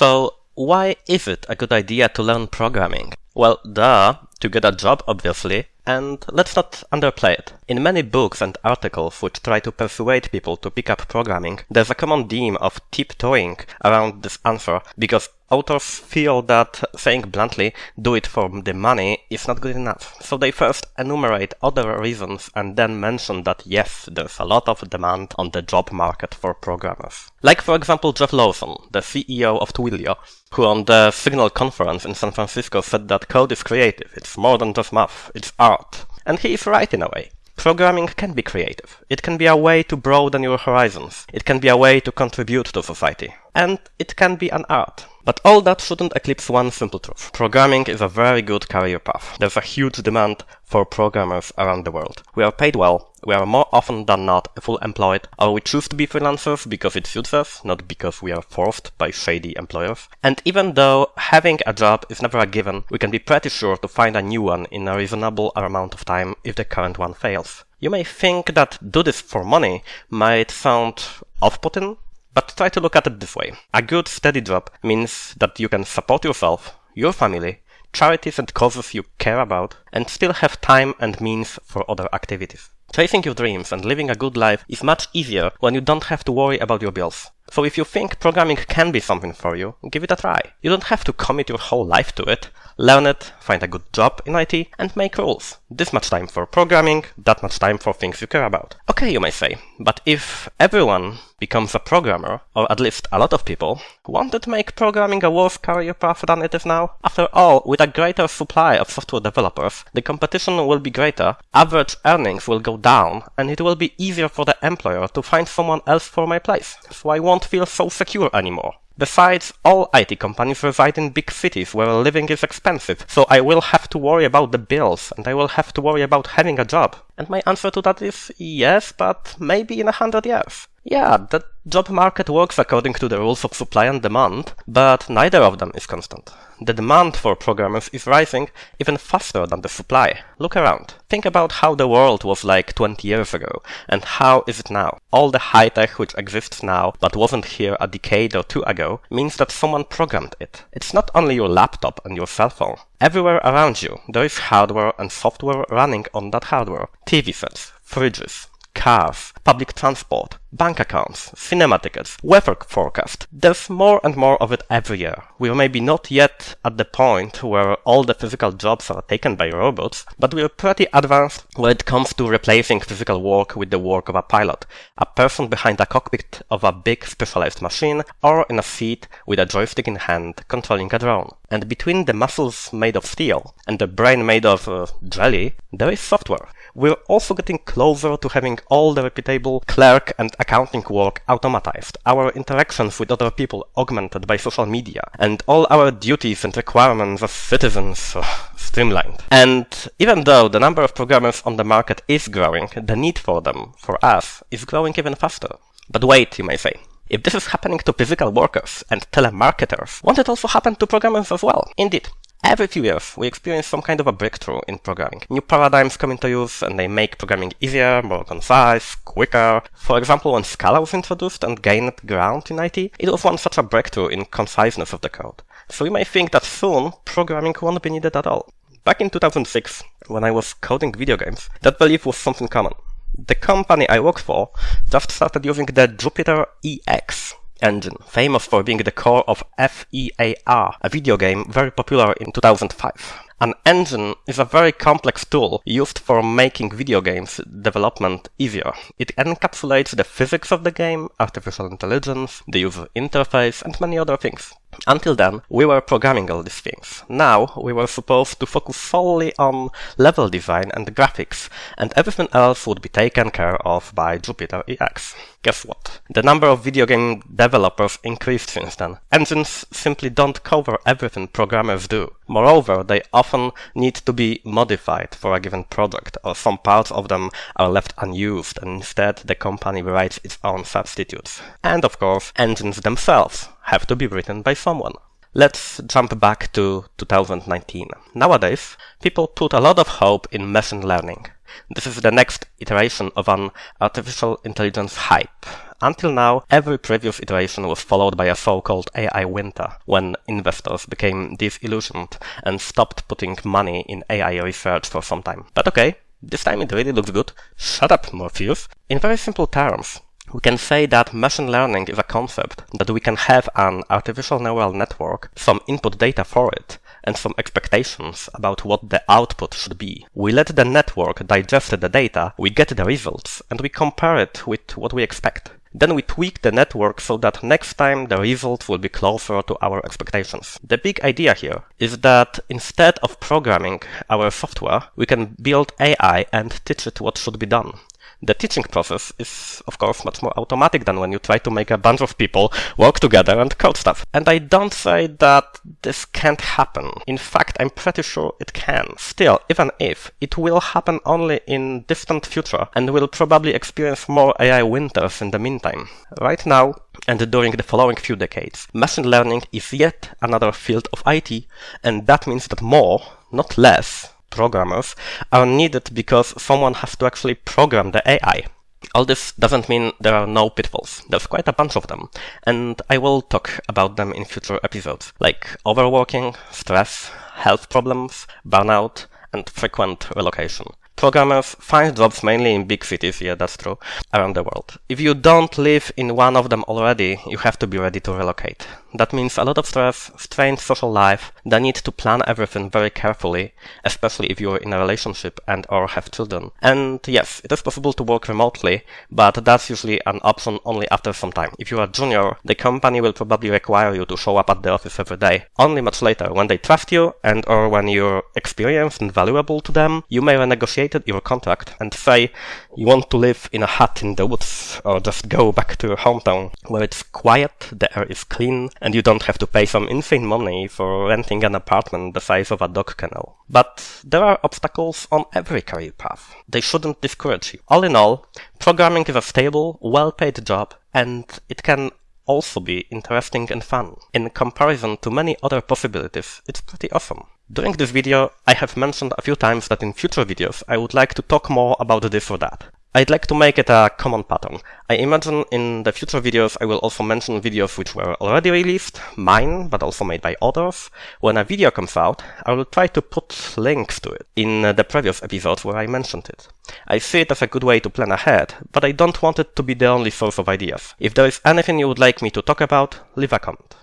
So, why is it a good idea to learn programming? Well, duh, to get a job obviously, and let's not underplay it. In many books and articles which try to persuade people to pick up programming, there's a common theme of tiptoeing around this answer because authors feel that saying bluntly, do it for the money, is not good enough. So they first enumerate other reasons and then mention that yes, there's a lot of demand on the job market for programmers. Like for example Jeff Lawson, the CEO of Twilio, who on the Signal conference in San Francisco said that code is creative, it's more than just math, it's art. And he is right in a way. Programming can be creative. It can be a way to broaden your horizons. It can be a way to contribute to society. And it can be an art. But all that shouldn't eclipse one simple truth. Programming is a very good career path. There's a huge demand for programmers around the world. We are paid well, we are more often than not full employed, or we choose to be freelancers because it suits us, not because we are forced by shady employers. And even though having a job is never a given, we can be pretty sure to find a new one in a reasonable amount of time if the current one fails. You may think that do this for money might sound off-putting, but try to look at it this way. A good steady job means that you can support yourself, your family, charities and causes you care about, and still have time and means for other activities. Chasing your dreams and living a good life is much easier when you don't have to worry about your bills. So if you think programming can be something for you, give it a try. You don't have to commit your whole life to it. Learn it, find a good job in IT, and make rules. This much time for programming, that much time for things you care about. Okay, you may say, but if everyone becomes a programmer, or at least a lot of people, won't make programming a worse career path than it is now? After all, with a greater supply of software developers, the competition will be greater, average earnings will go down, and it will be easier for the employer to find someone else for my place. So I won't feel so secure anymore. Besides, all IT companies reside in big cities where living is expensive, so I will have to worry about the bills, and I will have to worry about having a job. And my answer to that is yes, but maybe in a hundred years. Yeah, the job market works according to the rules of supply and demand, but neither of them is constant. The demand for programmers is rising even faster than the supply. Look around. Think about how the world was like 20 years ago, and how is it now? All the high tech which exists now, but wasn't here a decade or two ago, means that someone programmed it. It's not only your laptop and your cell phone. Everywhere around you, there is hardware and software running on that hardware. TV sets, fridges, cars, public transport, bank accounts, cinema tickets, weather forecast. There's more and more of it every year. We're maybe not yet at the point where all the physical jobs are taken by robots, but we're pretty advanced when it comes to replacing physical work with the work of a pilot, a person behind a cockpit of a big specialized machine, or in a seat with a joystick in hand controlling a drone. And between the muscles made of steel and the brain made of uh, jelly, there is software. We're also getting closer to having all the reputable clerk and accounting work automatized, our interactions with other people augmented by social media, and all our duties and requirements as citizens streamlined. And even though the number of programmers on the market is growing, the need for them, for us, is growing even faster. But wait, you may say. If this is happening to physical workers and telemarketers, won't it also happen to programmers as well? Indeed. Every few years, we experience some kind of a breakthrough in programming. New paradigms come into use and they make programming easier, more concise, quicker. For example, when Scala was introduced and gained ground in IT, it was one such a breakthrough in conciseness of the code. So you may think that soon, programming won't be needed at all. Back in 2006, when I was coding video games, that belief was something common. The company I worked for just started using the Jupiter EX engine, famous for being the core of FEAR, a video game very popular in 2005. An engine is a very complex tool used for making video games development easier. It encapsulates the physics of the game, artificial intelligence, the user interface, and many other things. Until then, we were programming all these things. Now, we were supposed to focus solely on level design and graphics, and everything else would be taken care of by Jupiter EX. Guess what? The number of video game developers increased since then. Engines simply don't cover everything programmers do. Moreover, they often need to be modified for a given project, or some parts of them are left unused, and instead the company writes its own substitutes. And of course, engines themselves have to be written by someone. Let's jump back to 2019. Nowadays, people put a lot of hope in machine learning. This is the next iteration of an artificial intelligence hype. until now, every previous iteration was followed by a so-called AI winter, when investors became disillusioned and stopped putting money in AI research for some time. But okay, this time it really looks good. Shut up, Morpheus. In very simple terms, we can say that machine learning is a concept that we can have an artificial neural network, some input data for it, and some expectations about what the output should be. We let the network digest the data, we get the results, and we compare it with what we expect. Then we tweak the network so that next time the result will be closer to our expectations. The big idea here is that instead of programming our software, we can build AI and teach it what should be done. The teaching process is, of course, much more automatic than when you try to make a bunch of people work together and code stuff. And I don't say that this can't happen. In fact, I'm pretty sure it can. Still, even if, it will happen only in distant future and we'll probably experience more AI winters in the meantime. Right now, and during the following few decades, machine learning is yet another field of IT, and that means that more, not less, programmers are needed because someone has to actually program the AI. All this doesn't mean there are no pitfalls. There's quite a bunch of them, and I will talk about them in future episodes, like overworking, stress, health problems, burnout, and frequent relocation. Programmers find jobs mainly in big cities, yeah, that's true, around the world. If you don't live in one of them already, you have to be ready to relocate. That means a lot of stress, strained social life, the need to plan everything very carefully, especially if you're in a relationship and or have children. And yes, it is possible to work remotely, but that's usually an option only after some time. If you're a junior, the company will probably require you to show up at the office every day. Only much later, when they trust you and or when you're experienced and valuable to them, you may renegotiate your contract and say you want to live in a hut in the woods or just go back to your hometown where it's quiet, the air is clean, and you don't have to pay some insane money for renting an apartment the size of a dog kennel. But there are obstacles on every career path. They shouldn't discourage you. All in all, programming is a stable, well-paid job and it can also be interesting and fun. In comparison to many other possibilities, it's pretty awesome. During this video, I have mentioned a few times that in future videos I would like to talk more about this or that. I'd like to make it a common pattern. I imagine in the future videos I will also mention videos which were already released, mine, but also made by others. When a video comes out, I will try to put links to it in uh, the previous episodes where I mentioned it. I see it as a good way to plan ahead, but I don't want it to be the only source of ideas. If there is anything you would like me to talk about, leave a comment.